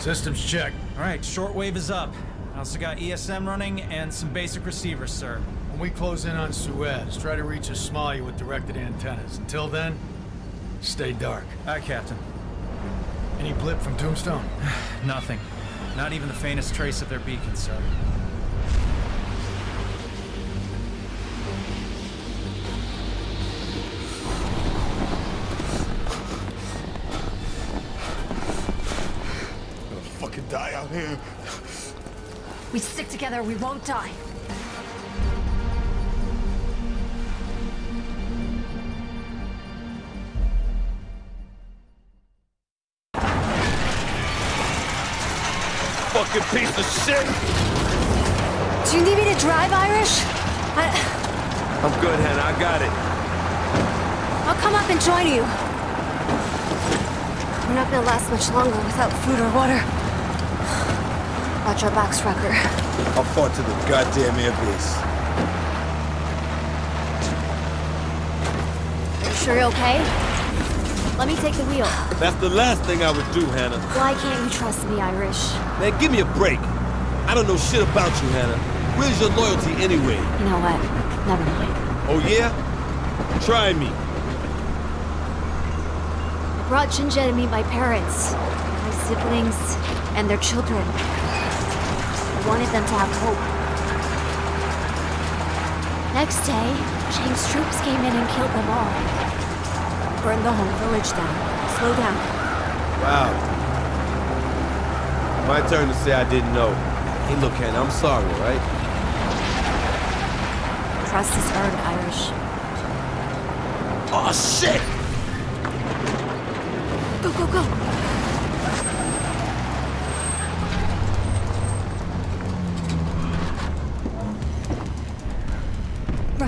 Systems check. All right, shortwave is up. I also got ESM running and some basic receivers, sir. When we close in on Suez, try to reach Ismailia with directed antennas. Until then, stay dark. Aye, Captain. Any blip from Tombstone? Nothing. Not even the faintest trace of their beacon, sir. We stick together, we won't die. Fucking piece of shit! Do you need me to drive, Irish? I... I'm good, Hannah. I got it. I'll come up and join you. We're not gonna last much longer without food or water. Watch our backs, Recker. I'll fought to the goddamn airbase. Are you sure you're okay? Let me take the wheel. That's the last thing I would do, Hannah. Why can't you trust me, Irish? Man, give me a break. I don't know shit about you, Hannah. Where's your loyalty anyway? You know what? Never mind. Oh, yeah? Try me. I brought Jinja to meet my parents, my siblings, and their children. Wanted them to have hope. Next day, Chang's troops came in and killed them all. Burned the whole village down. Slow down. Wow. My turn to say I didn't know. Hey, look, Hannah, I'm sorry, right? Trust is earned, Irish. Oh, shit! Go, go, go!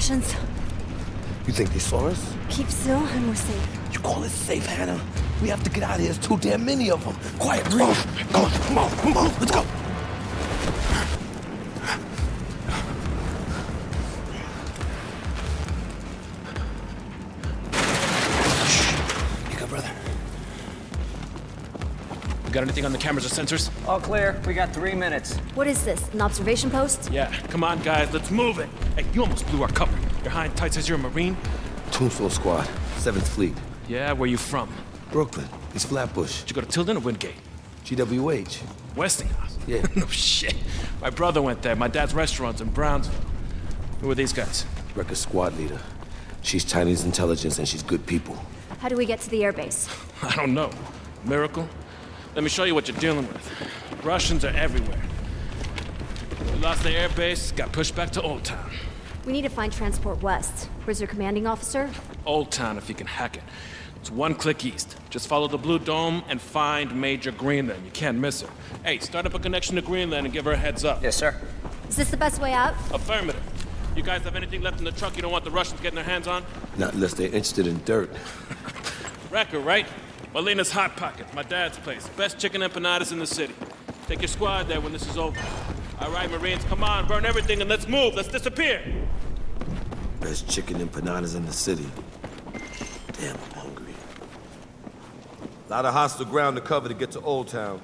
Russians, You think they saw us? keep still and we're safe. You call it safe, Hannah? We have to get out of here. There's too damn many of them. Quiet, breathe. Come on, come on, come on. Let's go. You good, brother? You got anything on the cameras or sensors? All clear. We got three minutes. What is this, an observation post? Yeah, come on, guys, let's move it. Hey, you almost blew our cover. You're high and tight says you're a Marine? Tombstone Squad, 7th Fleet. Yeah, where you from? Brooklyn. East Flatbush. Did you go to Tilden or Wingate? GWH. Westinghouse? Yeah. no oh, shit. My brother went there. My dad's restaurant's in Brownsville. Who are these guys? Recker squad leader. She's Chinese intelligence and she's good people. How do we get to the airbase? I don't know. Miracle? Let me show you what you're dealing with. Russians are everywhere. We lost the airbase, got pushed back to Old Town. We need to find Transport West. Where's your commanding officer? Old Town if you can hack it. It's one click east. Just follow the blue dome and find Major Greenland. You can't miss her. Hey, start up a connection to Greenland and give her a heads up. Yes, sir. Is this the best way out? Affirmative. You guys have anything left in the truck you don't want the Russians getting their hands on? Not unless they're interested in dirt. Recker, right? Molina's Hot Pocket, my dad's place. Best chicken empanadas in the city. Take your squad there when this is over. All right, Marines, come on, burn everything and let's move. Let's disappear. Best chicken empanadas in the city. Damn, I'm hungry. A Lot of hostile ground to cover to get to Old Town.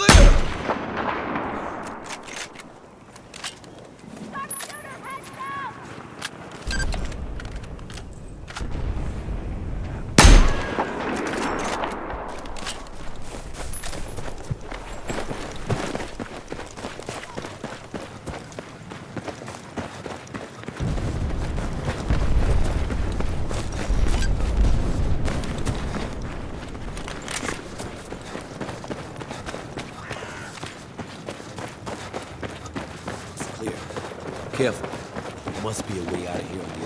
Clear! Must be a way out of here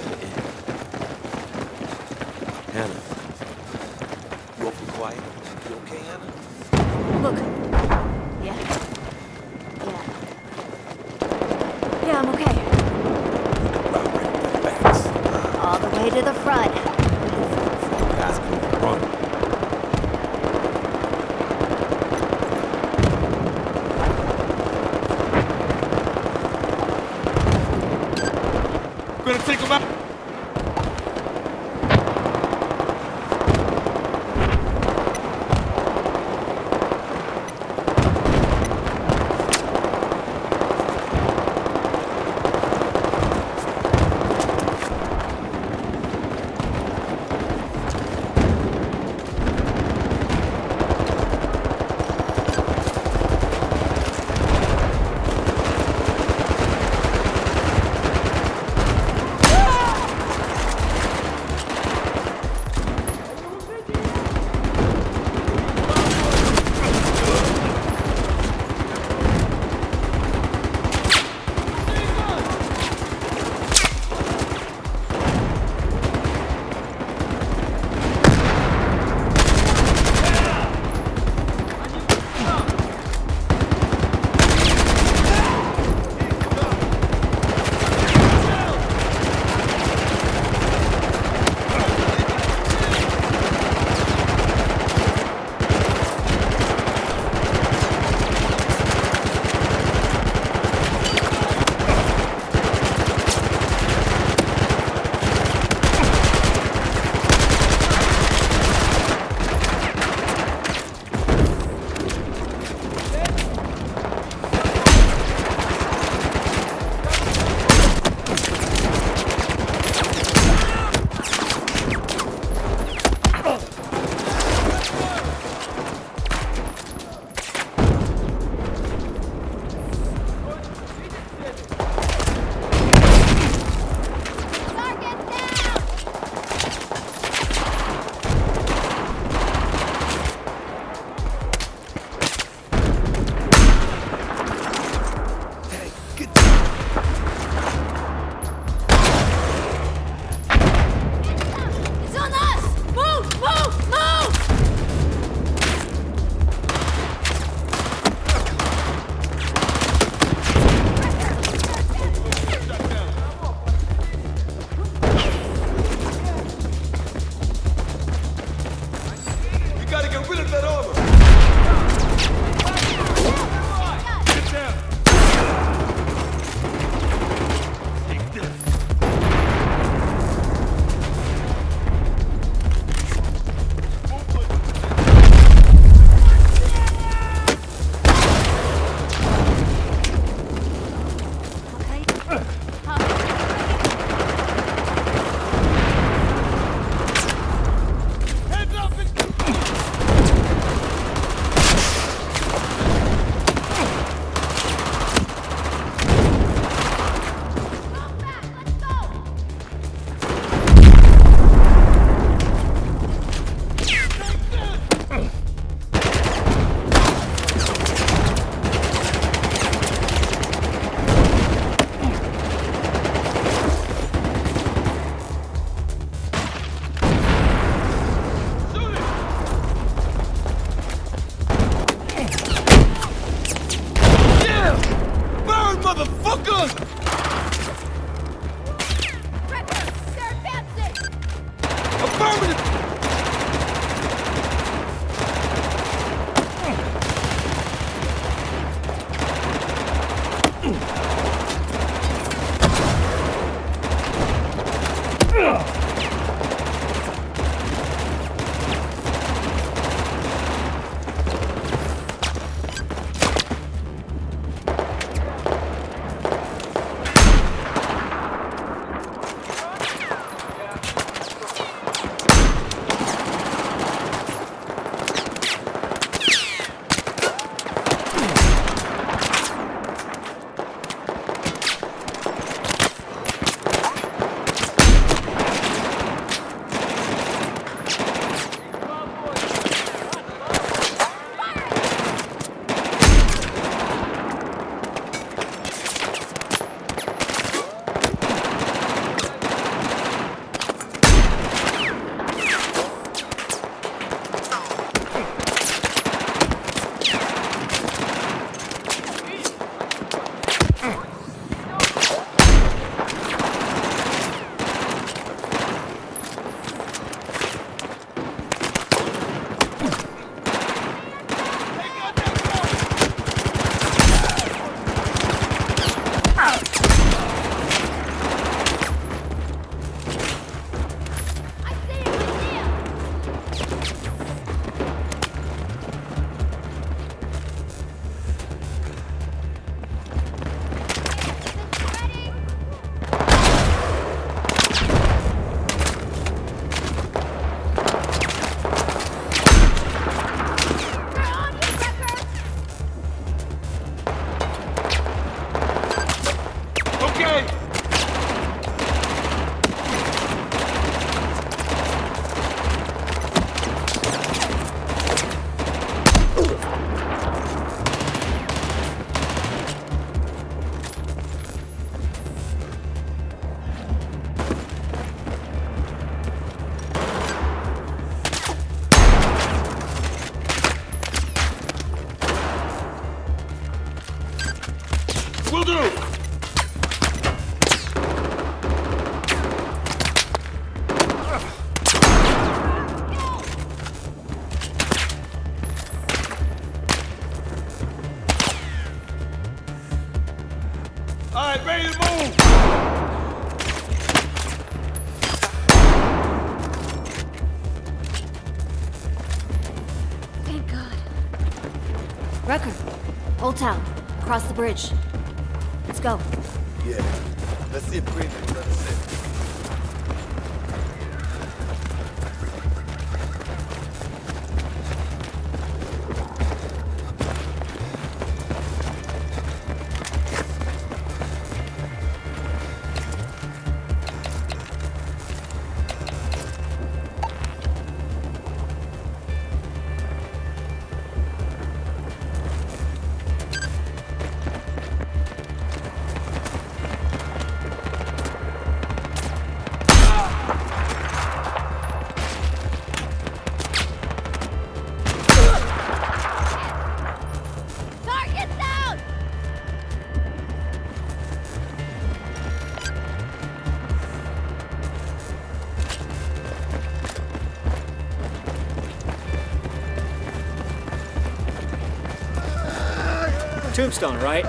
Tombstone, right?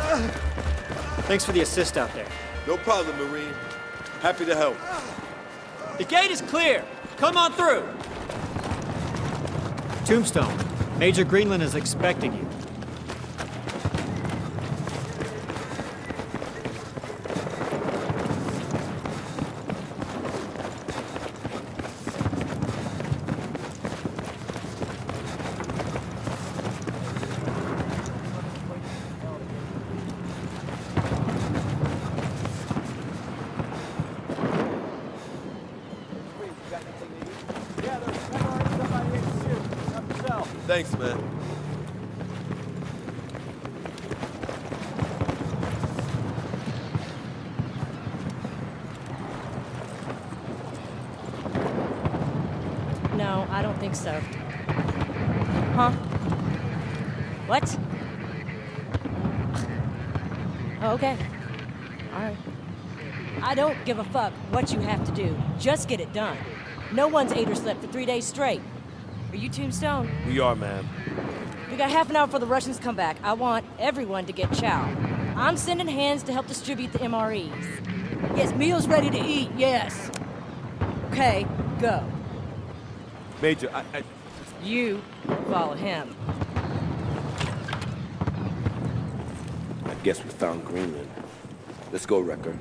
Thanks for the assist out there. No problem, Marine. Happy to help. The gate is clear. Come on through. Tombstone, Major Greenland is expecting you. Thanks, man. No, I don't think so. Huh? What? Oh, okay. Alright. I don't give a fuck what you have to do. Just get it done. No one's ate or slept for three days straight. Are you Tombstone? We are, man. We got half an hour for the Russians come back. I want everyone to get chow. I'm sending hands to help distribute the MREs. Yes, meals ready to eat, yes. Okay, go. Major, I, I... You follow him. I guess we found Greenland. Let's go, Recker.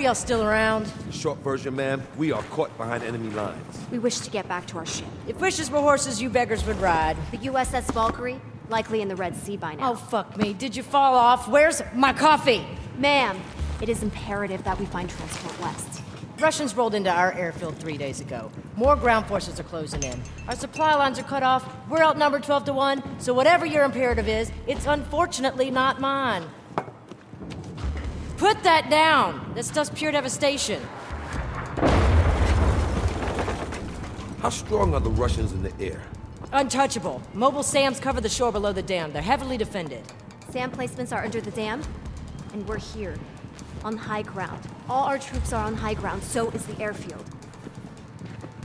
Y'all still around? Short version, ma'am. we are caught behind enemy lines. We wish to get back to our ship. If wishes were horses, you beggars would ride. The USS Valkyrie, likely in the Red Sea by now. Oh, fuck me. Did you fall off? Where's my coffee? Ma'am, it is imperative that we find transport west. Russians rolled into our airfield three days ago. More ground forces are closing in. Our supply lines are cut off. We're outnumbered 12 to 1, so whatever your imperative is, it's unfortunately not mine. Put that down! That stuff's pure devastation. How strong are the Russians in the air? Untouchable. Mobile SAMs cover the shore below the dam. They're heavily defended. SAM placements are under the dam, and we're here, on high ground. All our troops are on high ground, so is the airfield.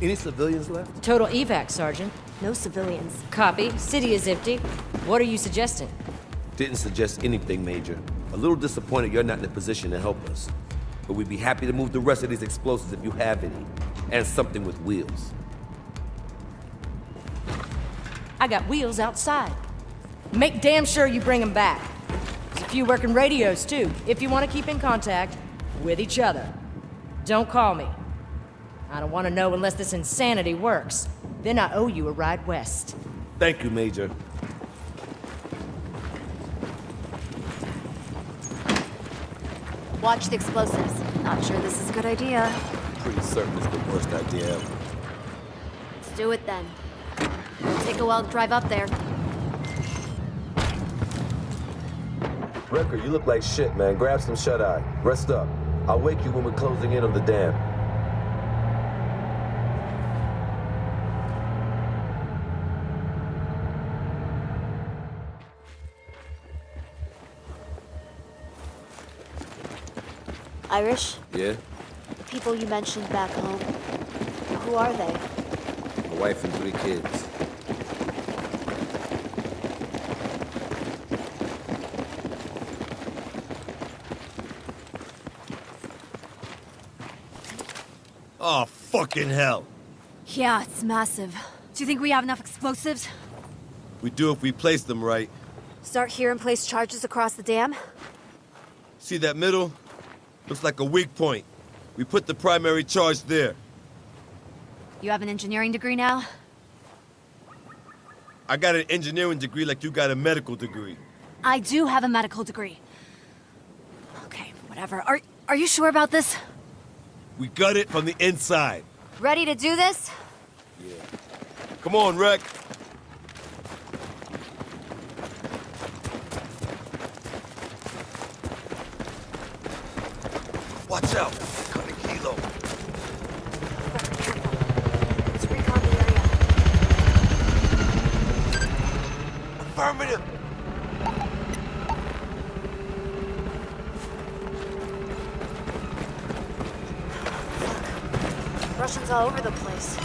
Any civilians left? Total evac, Sergeant. No civilians. Copy. City is empty. What are you suggesting? Didn't suggest anything, Major. A little disappointed you're not in a position to help us. But we'd be happy to move the rest of these explosives if you have any. And something with wheels. I got wheels outside. Make damn sure you bring them back. There's a few working radios, too, if you want to keep in contact with each other. Don't call me. I don't want to know unless this insanity works. Then I owe you a ride west. Thank you, Major. Watch the explosives. Not sure this is a good idea. Pretty certain it's the worst idea ever. Let's do it then. Take a while to drive up there. Recker, you look like shit, man. Grab some shut-eye. Rest up. I'll wake you when we're closing in on the dam. Irish, Yeah? the people you mentioned back home, who are they? A wife and three kids. Oh, fucking hell. Yeah, it's massive. Do you think we have enough explosives? We do if we place them right. Start here and place charges across the dam? See that middle? Looks like a weak point. We put the primary charge there. You have an engineering degree now? I got an engineering degree like you got a medical degree. I do have a medical degree. Okay, whatever. Are, are you sure about this? We gut it from the inside. Ready to do this? Yeah. Come on, Rec. Watch out! Cutting Hilo. Let's recon the area. Affirmative! Russians all over the place.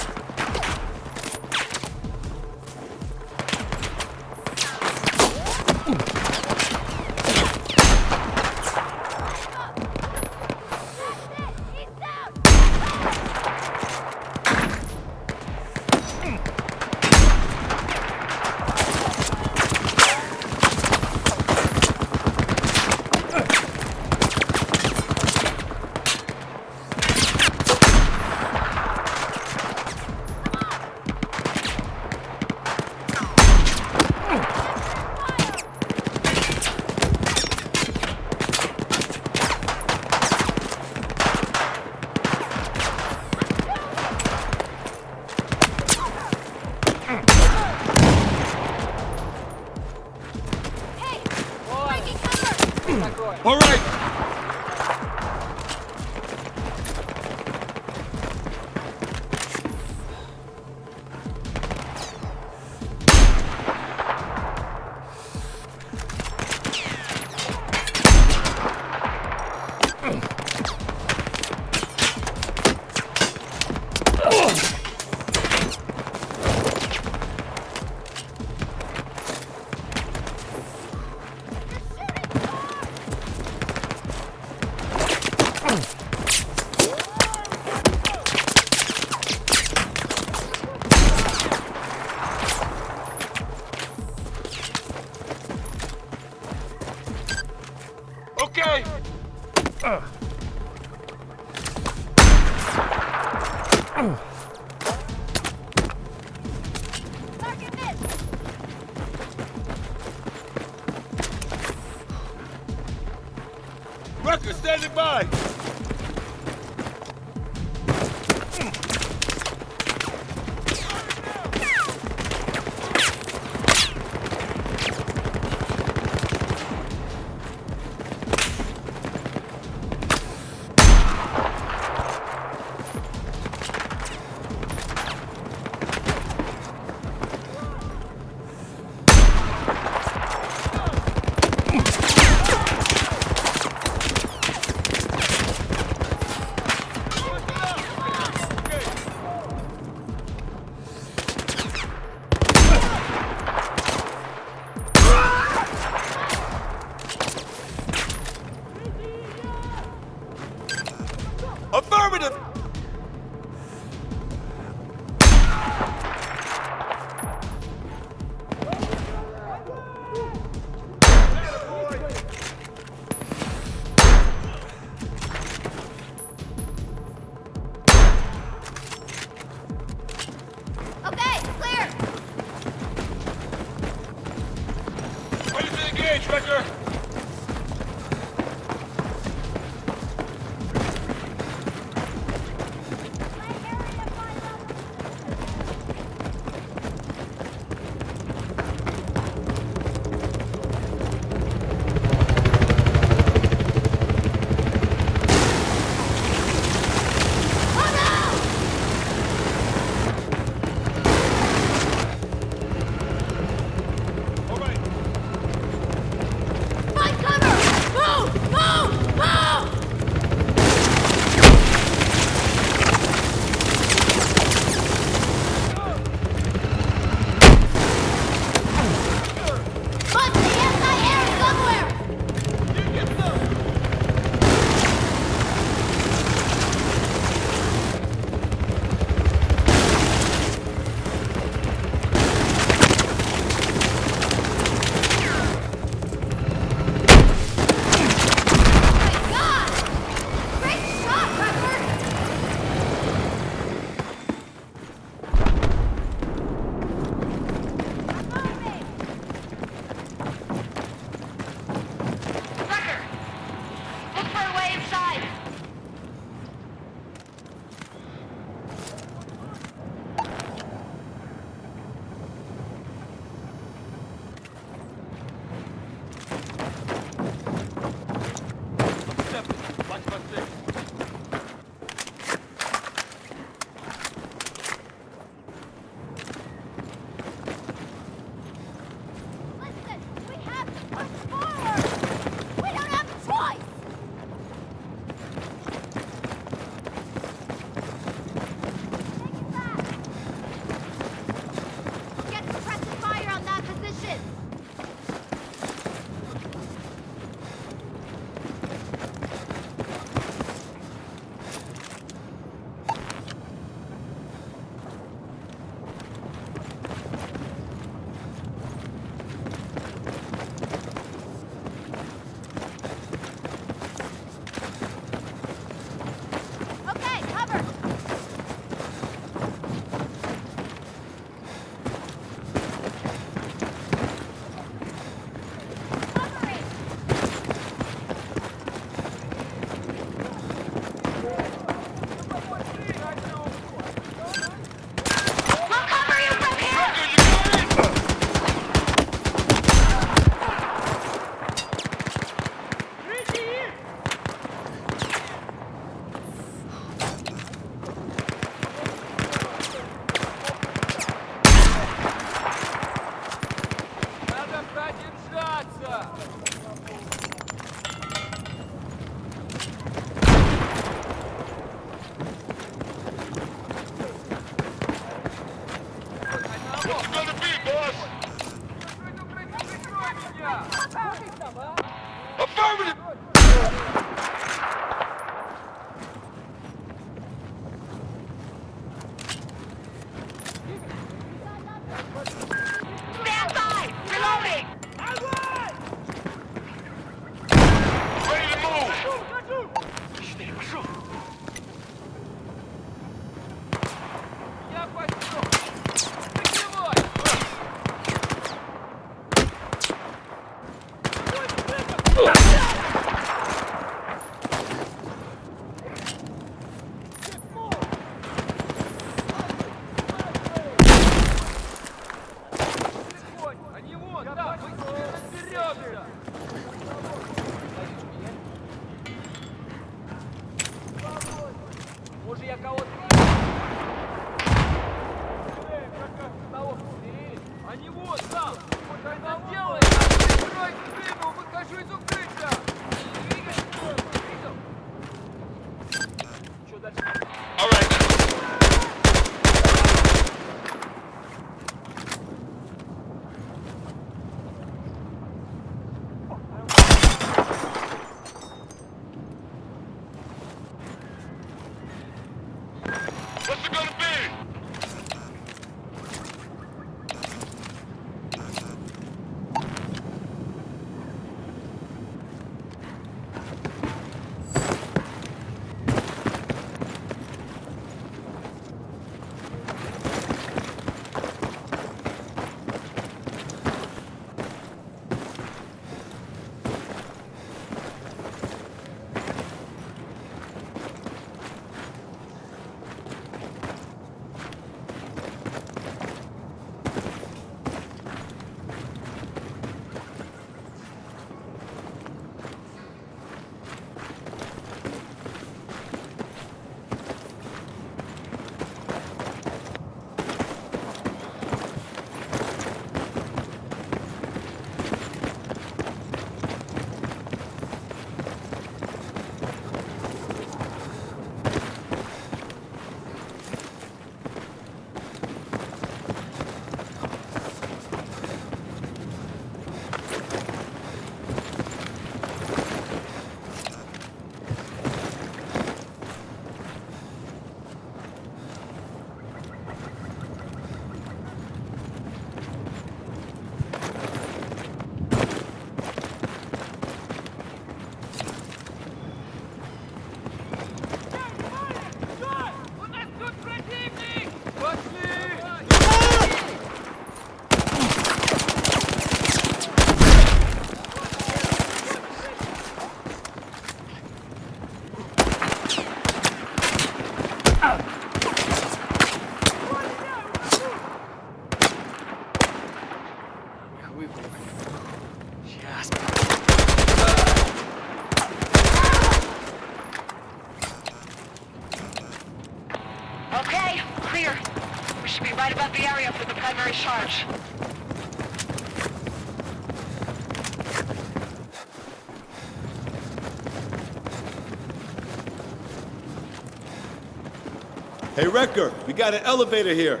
Hey, Recker, we got an elevator here.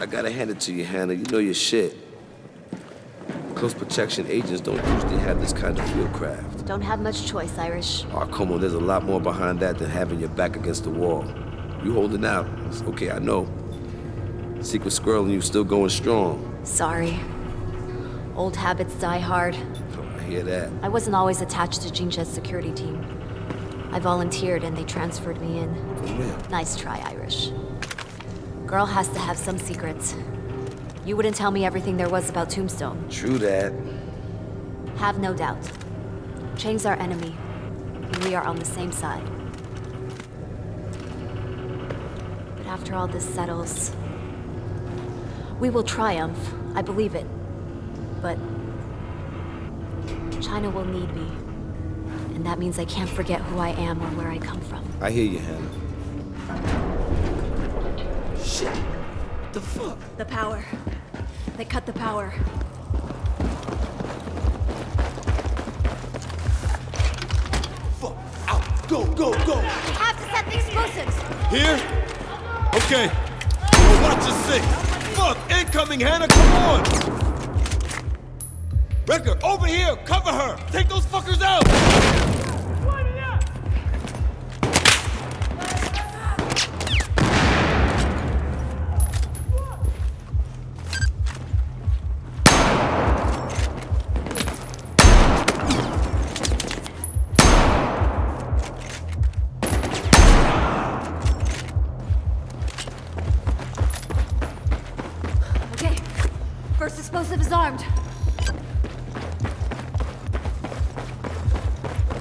I gotta hand it to you, Hannah. You know your shit. Close protection agents don't usually have this kind of field craft. Don't have much choice, Irish. Oh, come on, there's a lot more behind that than having your back against the wall. You holding out. It's okay, I know. Secret Squirrel and you still going strong. Sorry. Old habits die hard. I hear that. I wasn't always attached to Jin Jié's security team. I volunteered and they transferred me in. Nice try, Irish. Girl has to have some secrets. You wouldn't tell me everything there was about Tombstone. True that. Have no doubt. Chang's our enemy, and we are on the same side. But after all this settles, we will triumph. I believe it. But China will need me. And that means I can't forget who I am or where I come from. I hear you, Hannah. Shit. What the fuck? The power. They cut the power. Fuck, out, go, go, go. We have to set the explosives! Here? Okay. Well, watch your six. Fuck, incoming, Hannah, come on. Over here, cover her. Take those fuckers out.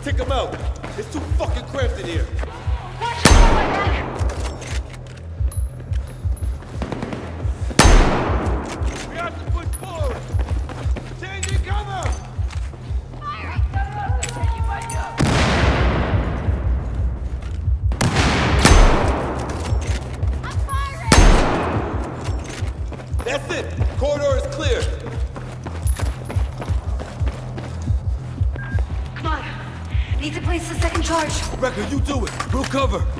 Take them out. It's too fucking cramped in here. Recker, you do it. We'll cover.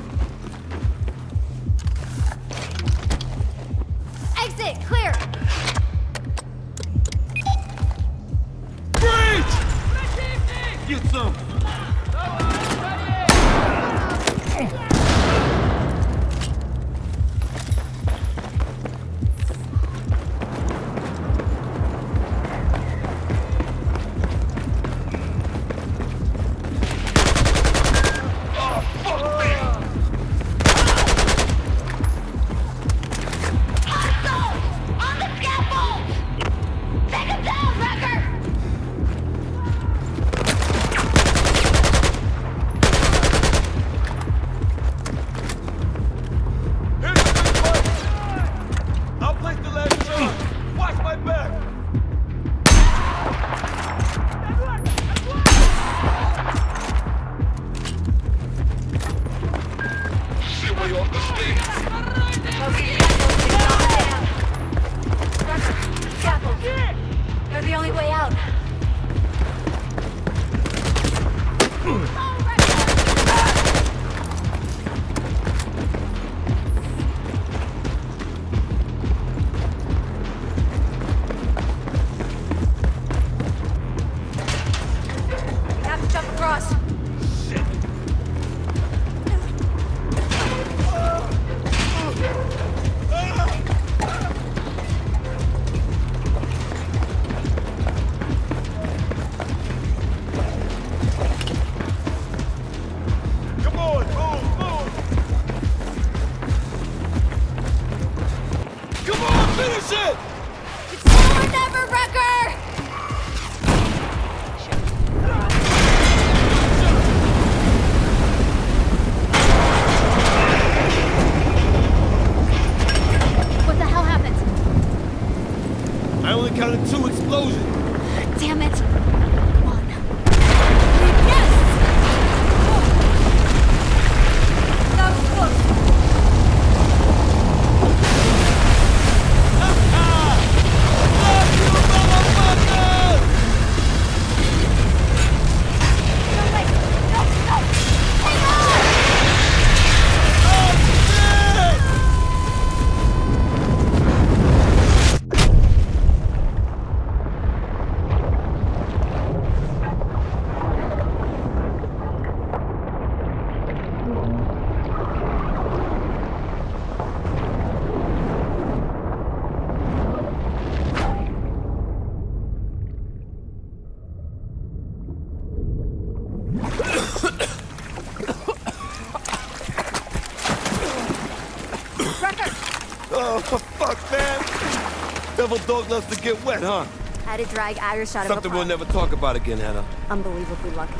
Devil dog loves to get wet, huh? Had to drag Irish out Something of Something we'll never talk about again, Hannah. Unbelievably lucky.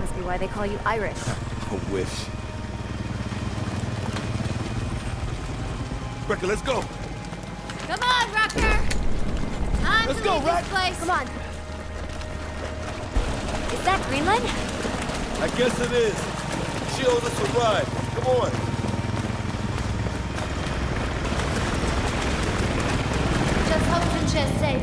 Must be why they call you Irish. I wish. Recker, let's go. Come on, Recker! Time Let's to go, leave Rex. this place. Come on. Is that Greenland? I guess it is. She owes us a ride. Come on. Just Jin Jié's safe.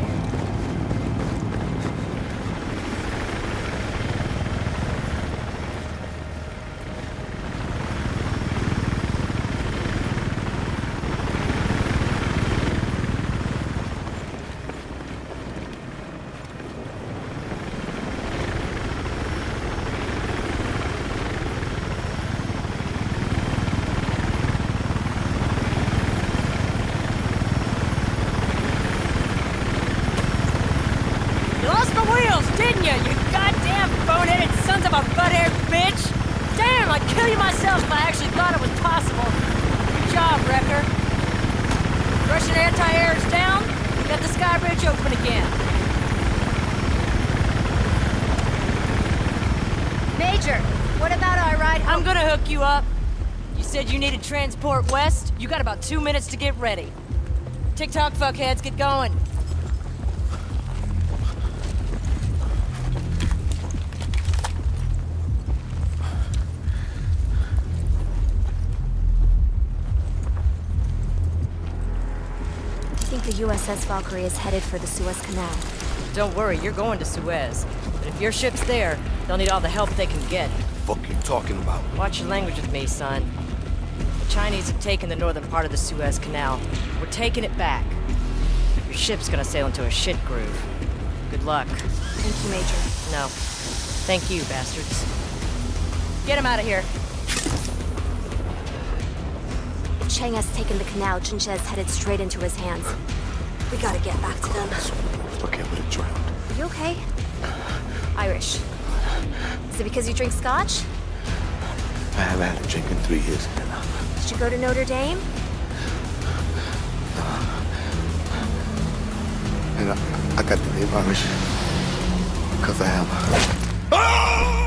You lost my wheels, didn't you? You goddamn boneheaded sons of a butt-haired bitch! Damn, I'd kill you myself if I actually thought it was possible. Good job, Recker. Russian anti-air is down. We got the sky bridge open again. Major, what about our ride home? I'm gonna hook you up. You said you needed transport west. You got about two minutes to get ready. TikTok fuckheads, get going. The USS Valkyrie is headed for the Suez Canal. Don't worry, you're going to Suez. But if your ship's there, they'll need all the help they can get. What the Fuck you talking about? Watch your language with me, son. The Chinese have taken the northern part of the Suez Canal. We're taking it back. Your ship's gonna sail into a shit groove. Good luck. Thank you, Major. No. Thank you, bastards. Get him out of here. Chang has taken the canal, Jin Jié is headed straight into his hands. We gotta get back to them. Okay, I would have drowned. Are you okay? Irish. Is it because you drink scotch? I haven't had a drink in three years, Hannah. Did you go to Notre Dame? And I, I got the name Irish because I am.